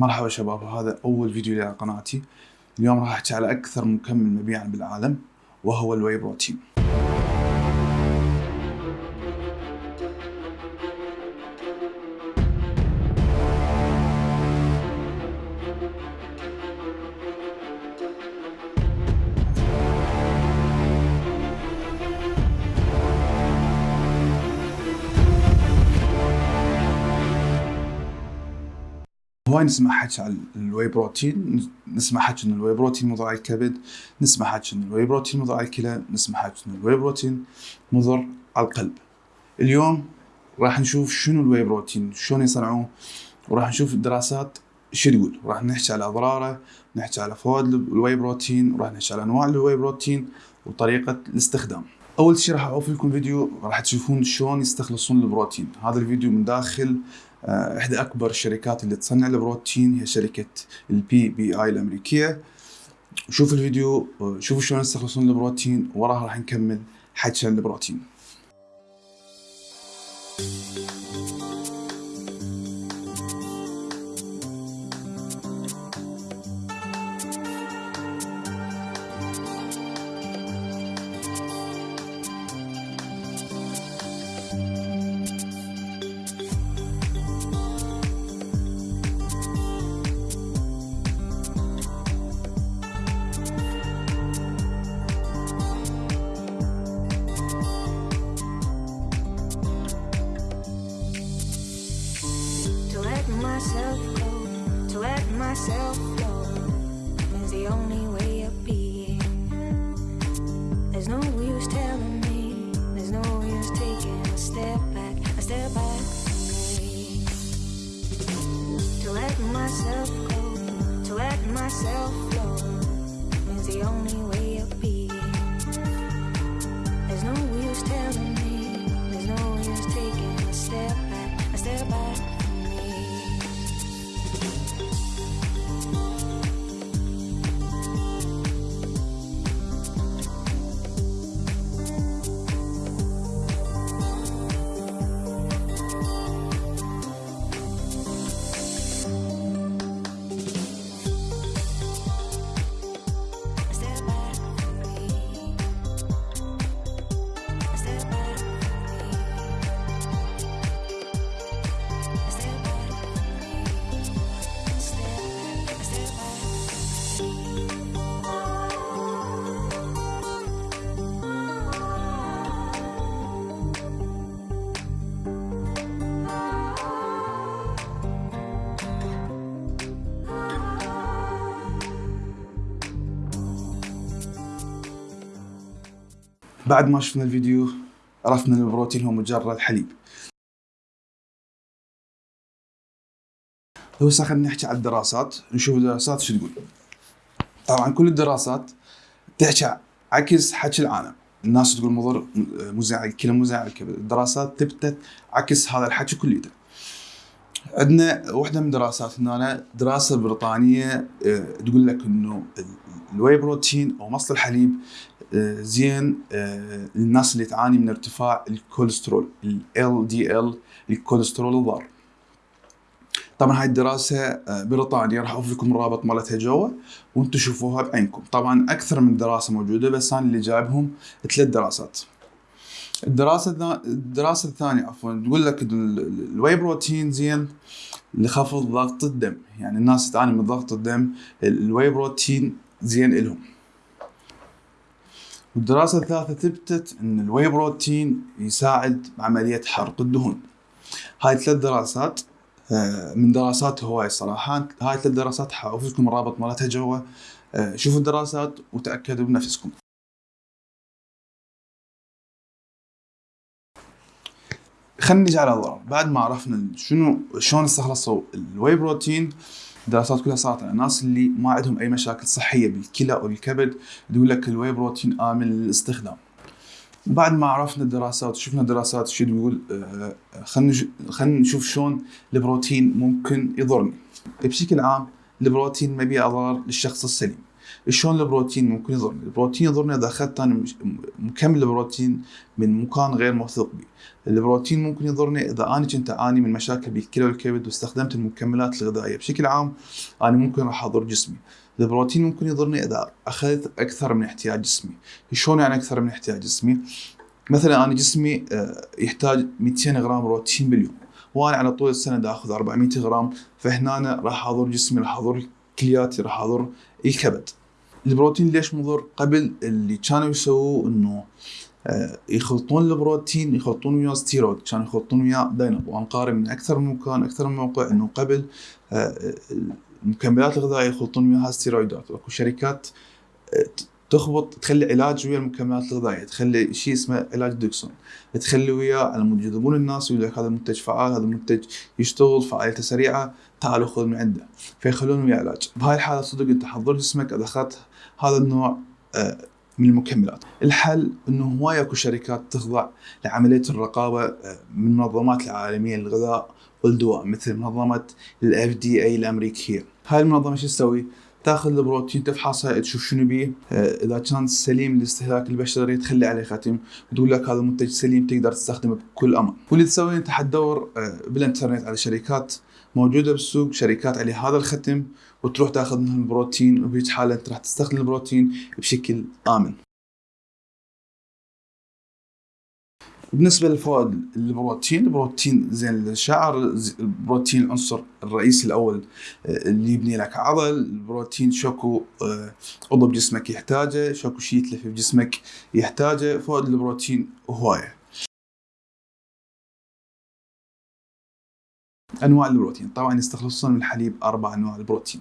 مرحبا شباب هذا أول فيديو لي على قناتي. اليوم راح أحكي على أكثر مكمل مبيعا بالعالم وهو الواي بروتين هواي نسمع حكي على ال whey protein نسمع حكي إن ال whey protein مضر على الكبد نسمع حكي إن ال whey protein مضر على الكلى نسمع حكي إن ال whey protein مضر على القلب. اليوم راح نشوف شنو ال whey protein شلون يصنعوه وراح نشوف الدراسات شو تقول. راح نحكي على أضراره نحكي على فوائد ال whey protein وراح نحكي على أنواع ال whey protein وطريقة الاستخدام. أول شيء راح اوفر لكم فيديو راح تشوفون شلون يستخلصون البروتين. هذا الفيديو من داخل إحدى أكبر الشركات اللي تصنع البروتين هي شركة ال BPI الأمريكية. شوفوا الفيديو شوفوا شلون يستخلصون البروتين وراها راح نكمل حكي عن البروتين myself flow is the only way of being. There's no use telling me, there's no use taking a step back, a step back. To let myself go, to let myself flow is the only way of being. There's no use telling me, there's no use taking a step back, a step back. بعد ما شفنا الفيديو عرفنا إن البروتين هو مجرد حليب. هسه خلينا نحكي على الدراسات. نشوف الدراسات شو تقول. طبعا كل الدراسات تحكي عكس حكي العالم. الناس تقول مضر مزعج الكلى مزعج الدراسات تبتت عكس هذا الحكي كليته. عندنا واحدة من الدراسات هنا دراسة بريطانية آه، تقول لك إنه ال whey protein أو مصل الحليب زين آه، للناس اللي تعاني من ارتفاع الكوليسترول ال LDL الكوليسترول الضار. طبعا هاي الدراسة بريطانيا راح اوفر لكم الرابط مالتها جوا وأنتم شوفوها بعينكم. طبعا أكثر من دراسة موجودة بس أنا اللي جايبهم ثلاث دراسات. الدراسة الدراسة الثانية عفوا تقول لك ال whey protein زين لخفض ضغط الدم. يعني الناس تعاني من ضغط الدم ال whey protein زين لهم والدراسة الثالثة ثبتت إن ال whey protein يساعد بعمليه حرق الدهون. هاي ثلاث دراسات آه، من دراسات هواي صراحة. هاي ثلاث دراسات حاوفر لكم الرابط مالتها جوا. آه، شوفوا الدراسات وتأكدوا بنفسكم. خلينا نجي على الضرر بعد ما عرفنا شنو شلون استخلصوا ال whey protein الدراسات كلها صارت على الناس اللي ما عندهم أي مشاكل صحية بالكلى أو الكبد تقول لك الواي بروتين آمن للاستخدام. بعد ما عرفنا الدراسات وشفنا الدراسات شو تقول آه، خلينا خلينا نشوف شلون البروتين ممكن يضرني. بشكل عام البروتين ما بيه اضرار للشخص السليم. شلون البروتين ممكن يضرني؟ البروتين يضرني إذا أخذت أنا مكمل بروتين من مكان غير موثوق به. البروتين ممكن يضرني إذا أنا كنت أعاني من مشاكل بالكلى والكبد واستخدمت المكملات الغذائية بشكل عام أنا ممكن راح أضر جسمي. البروتين ممكن يضرني إذا أخذت أكثر من احتياج جسمي. شلون يعني أكثر من احتياج جسمي؟ مثلا أنا جسمي آه، يحتاج 200 غرام بروتين باليوم وأنا على طول السنة آخذ 400 غرام فهنا راح أضر جسمي راح أضر كلياتي راح أضر الكبد. البروتين ليش مضر؟ قبل اللي كانوا يسووه إنه آه، يخلطون البروتين يخلطون وياه ستيرويد. كانوا يخلطون وياه داينب قارن من أكثر من مكان أكثر من موقع إنه قبل آه، المكملات الغذائية يخلطون وياها ستيرويدات. اكو شركات تخبط تخلي علاج ويا المكملات الغذائية. تخلي شيء اسمه علاج ديكسون تخلي مود يجذبون الناس ويقول لك هذا المنتج فعال هذا المنتج يشتغل فعاليته سريعة تعالوا خذ من عنده. فيخلون وياه علاج. بهاي الحالة صدق انت حضر جسمك إذا أخذت هذا النوع آه، من المكملات. الحل إنه هواي اكو شركات تخضع لعملية الرقابة آه، من المنظمات العالمية للغذاء والدواء مثل منظمة الاف دي اي الأمريكية. هاي المنظمة شو تسوي؟ تاخذ البروتين تفحصها تشوف شنو بيه. آه، إذا كان سليم لاستهلاك البشري تخلي عليه ختم. وتقول لك هذا المنتج سليم تقدر تستخدمه بكل أمان واللي تسوي أنت حتدور بالإنترنت على شركات موجودة بالسوق شركات عليه هذا الختم وتروح تاخذ منهم البروتين وبهيج حاله انت راح تستخدم البروتين بشكل آمن. بالنسبة للفوائد البروتين البروتين زين الشعر البروتين العنصر الرئيسي الأول آه، اللي يبني لك عضل البروتين شكو آه، عضو بجسمك يحتاجه شكو شيء يتلف بجسمك يحتاجه فوائد البروتين هواية. أنواع البروتين. طبعا يستخلصون من الحليب أربع أنواع البروتين.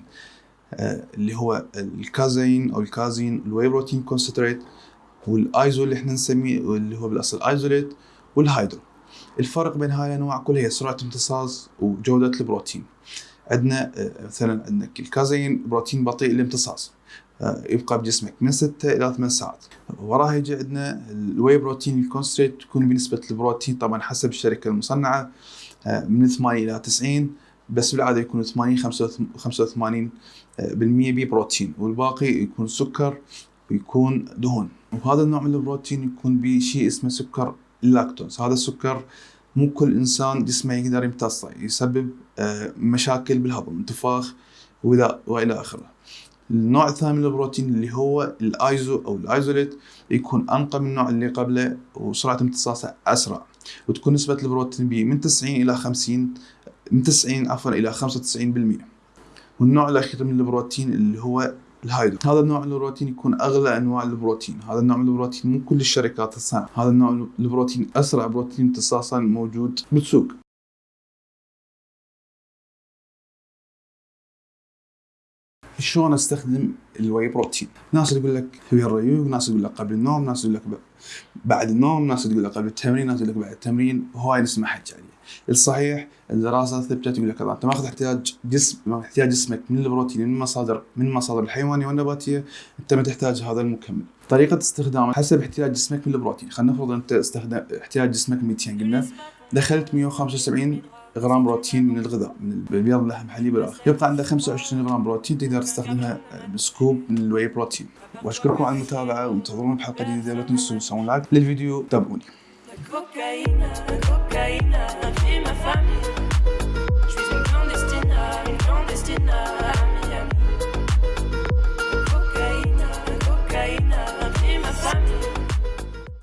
آه، اللي هو الكازين أو الكازين ال whey protein concentrate والآيزو اللي إحنا نسميه اللي هو بالأصل isolate وال hydro. الفرق بين هاي الأنواع كلها هي سرعة امتصاص وجودة البروتين. عندنا آه، مثلا عندك الكازين بروتين بطيء الامتصاص آه، يبقى بجسمك من 6 إلى 8 ساعات. وراه يجي عندنا ال whey protein ال concentrate تكون بنسبة البروتين طبعا حسب الشركة المصنعة. من 80 إلى 90 بس بالعادة يكون 80 85 بالمية ببروتين والباقي يكون سكر ويكون دهون. وهذا النوع من البروتين يكون به شيء اسمه سكر اللاكتوز هذا السكر مو كل إنسان جسمه يقدر يمتصه يسبب آه، مشاكل بالهضم انتفاخ وإلى آخره. النوع الثاني من البروتين اللي هو الأيزو أو ال isolate يكون أنقى من النوع اللي قبله وسرعة امتصاصه أسرع. وتكون نسبة البروتين به من 90 إلى 50 من 90 عفوا إلى 95% والنوع الاخير من البروتين اللي هو ال hydro هذا النوع من البروتين يكون أغلى أنواع البروتين. هذا النوع من البروتين مو كل الشركات تصنع هذا النوع من البروتين أسرع بروتين امتصاصا موجود بالسوق. شلون أستخدم ال whey protein ناس تقول لك ويا الريوق ناس تقول لك قبل النوم ناس تقول لك بعد النوم ناس تقول لك قبل التمرين ناس تقول لك بعد التمرين. هواي نسمع حكي عليه الصحيح الدراسة ثبتت يقول لك أنت ماخذ احتياج جسم احتياج جسمك من البروتين من مصادر من المصادر الحيوانية والنباتية. أنت ما تحتاج هذا المكمل. طريقة استخدامه حسب احتياج جسمك من البروتين. خلينا نفرض أنت استخدم احتياج جسمك 200 قلنا دخلت 175 غرام بروتين من الغذاء من البيض اللحم حليب الآخر يبقى عندك 25 غرام بروتين تقدر تستخدمها ب scoop من ال whey protein. وأشكركم على المتابعة وانتظرونا بحلقه جديدة. لا تنسوا تسوون like للفيديو تابعوني.